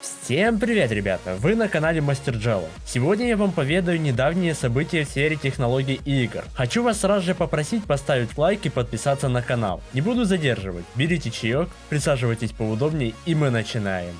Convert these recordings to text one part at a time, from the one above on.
Всем привет, ребята! Вы на канале Мастер Джелlo. Сегодня я вам поведаю недавние события в сфере технологий и игр. Хочу вас сразу же попросить поставить лайк и подписаться на канал. Не буду задерживать. Берите чаек, присаживайтесь поудобнее и мы начинаем.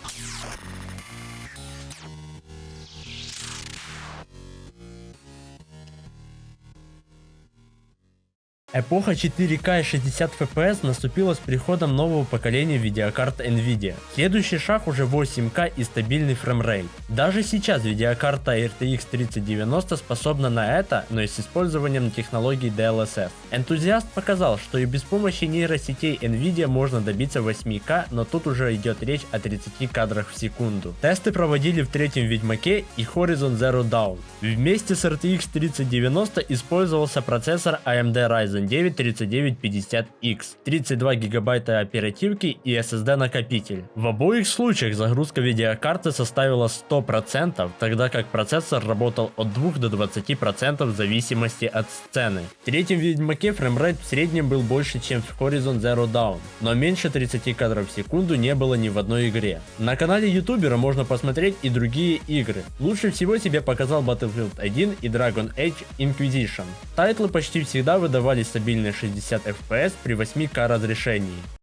Эпоха 4К и 60 FPS наступила с приходом нового поколения видеокарт Nvidia. Следующий шаг уже 8К и стабильный фреймрейт. Даже сейчас видеокарта RTX 3090 способна на это, но и с использованием технологий DLSS. Энтузиаст показал, что и без помощи нейросетей Nvidia можно добиться 8К, но тут уже идет речь о 30 кадрах в секунду. Тесты проводили в третьем Ведьмаке и Horizon Zero Dawn. Вместе с RTX 3090 использовался процессор AMD Ryzen Ryzen 9 3950X, 32 гигабайта оперативки и SSD накопитель. В обоих случаях загрузка видеокарты составила 100%, тогда как процессор работал от 2 до 20% в зависимости от сцены. В третьем Ведьмаке фреймрейт в среднем был больше, чем в Horizon Zero Dawn, но меньше 30 кадров в секунду не было ни в одной игре. На канале ютубера можно посмотреть и другие игры. Лучше всего себе показал Battlefield 1 и Dragon Age Inquisition. Тайтлы почти всегда выдавались стабильные 60 FPS при 8К разрешении.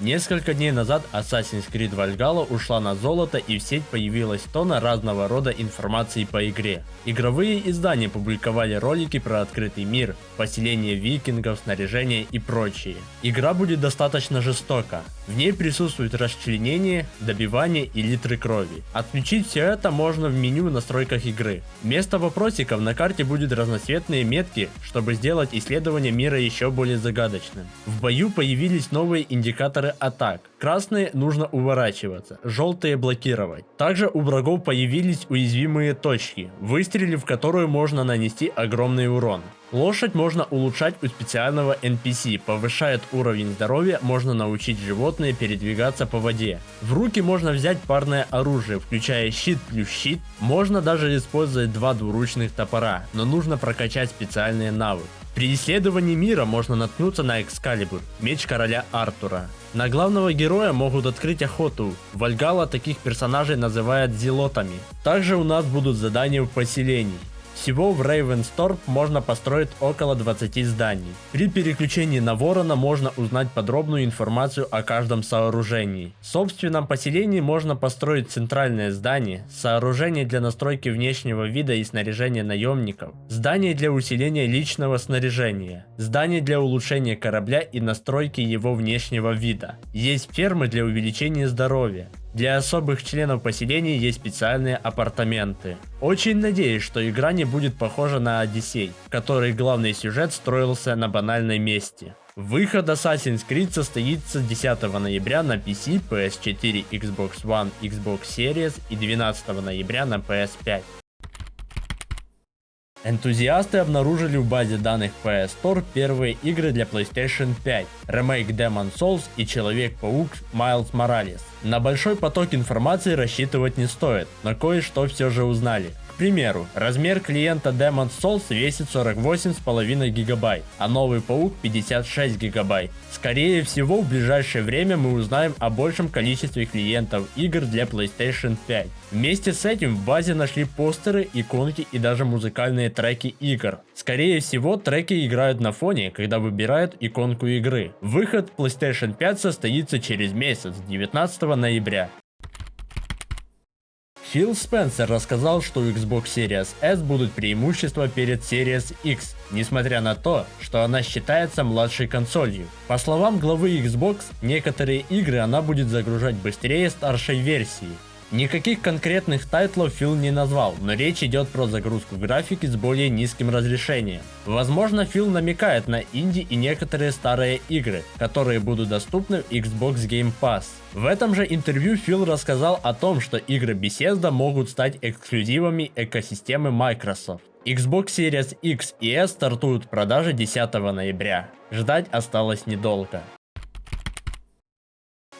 Несколько дней назад Assassin's Creed Valhalla ушла на золото и в сеть появилась тона разного рода информации по игре. Игровые издания публиковали ролики про открытый мир, поселение викингов, снаряжение и прочее. Игра будет достаточно жестока. В ней присутствует расчленение, добивание и литры крови. Отключить все это можно в меню настройках игры. Вместо вопросиков на карте будут разноцветные метки, чтобы сделать исследование мира еще более загадочным. В бою появились новые индикаторы атак. Красные нужно уворачиваться, желтые блокировать. Также у врагов появились уязвимые точки, выстрелив в которую можно нанести огромный урон. Лошадь можно улучшать у специального NPC, повышает уровень здоровья, можно научить животное передвигаться по воде. В руки можно взять парное оружие, включая щит плюс щит, можно даже использовать два двуручных топора, но нужно прокачать специальные навыки. При исследовании мира можно наткнуться на Экскалибур, меч короля Артура. На главного героя могут открыть охоту. Вальгала таких персонажей называют зелотами. Также у нас будут задания в поселении. Всего в Ravenstorp можно построить около 20 зданий. При переключении на Ворона можно узнать подробную информацию о каждом сооружении. В собственном поселении можно построить центральное здание, сооружение для настройки внешнего вида и снаряжения наемников, здание для усиления личного снаряжения, здание для улучшения корабля и настройки его внешнего вида. Есть фермы для увеличения здоровья, для особых членов поселения есть специальные апартаменты. Очень надеюсь, что игра не будет похожа на Одиссей, в которой главный сюжет строился на банальной месте. Выход Assassin's Creed состоится 10 ноября на PC, PS4, Xbox One, Xbox Series и 12 ноября на PS5. Энтузиасты обнаружили в базе данных PS Store первые игры для PlayStation 5, ремейк Demon Souls и Человек-паук Miles Morales. На большой поток информации рассчитывать не стоит, но кое-что все же узнали примеру, размер клиента Demon Souls весит 48,5 гигабайт, а новый паук 56 гигабайт. Скорее всего, в ближайшее время мы узнаем о большем количестве клиентов игр для PlayStation 5. Вместе с этим в базе нашли постеры, иконки и даже музыкальные треки игр. Скорее всего, треки играют на фоне, когда выбирают иконку игры. Выход PlayStation 5 состоится через месяц, 19 ноября. Фил Спенсер рассказал, что у Xbox Series S будут преимущества перед Series X, несмотря на то, что она считается младшей консолью. По словам главы Xbox, некоторые игры она будет загружать быстрее старшей версии, Никаких конкретных тайтлов Фил не назвал, но речь идет про загрузку графики с более низким разрешением. Возможно Фил намекает на инди и некоторые старые игры, которые будут доступны в Xbox Game Pass. В этом же интервью Фил рассказал о том, что игры Bethesda могут стать эксклюзивами экосистемы Microsoft. Xbox Series X и S стартуют в продаже 10 ноября. Ждать осталось недолго.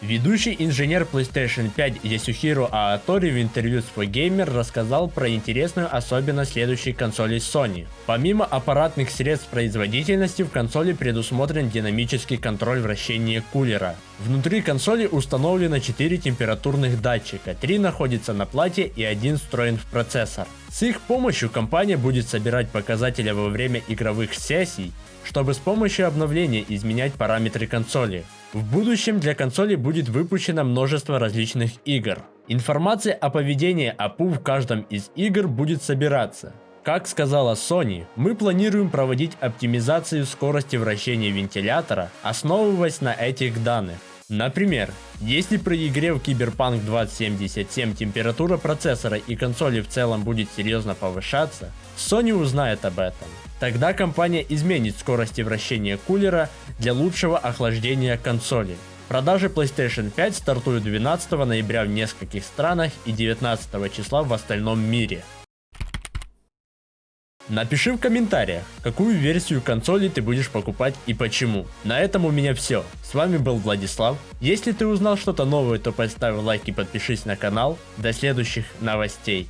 Ведущий инженер PlayStation 5 Ясухиро Аатори в интервью с 4Gamer рассказал про интересную особенность следующей консоли Sony. Помимо аппаратных средств производительности в консоли предусмотрен динамический контроль вращения кулера. Внутри консоли установлено 4 температурных датчика, 3 находятся на плате и один встроен в процессор. С их помощью компания будет собирать показатели во время игровых сессий, чтобы с помощью обновления изменять параметры консоли. В будущем для консоли будет выпущено множество различных игр. Информация о поведении APU в каждом из игр будет собираться. Как сказала Sony, мы планируем проводить оптимизацию скорости вращения вентилятора, основываясь на этих данных. Например, если при игре в Cyberpunk 2077 температура процессора и консоли в целом будет серьезно повышаться, Sony узнает об этом. Тогда компания изменит скорости вращения кулера для лучшего охлаждения консоли. Продажи PlayStation 5 стартуют 12 ноября в нескольких странах и 19 числа в остальном мире. Напиши в комментариях, какую версию консоли ты будешь покупать и почему. На этом у меня все. С вами был Владислав. Если ты узнал что-то новое, то поставь лайк и подпишись на канал. До следующих новостей.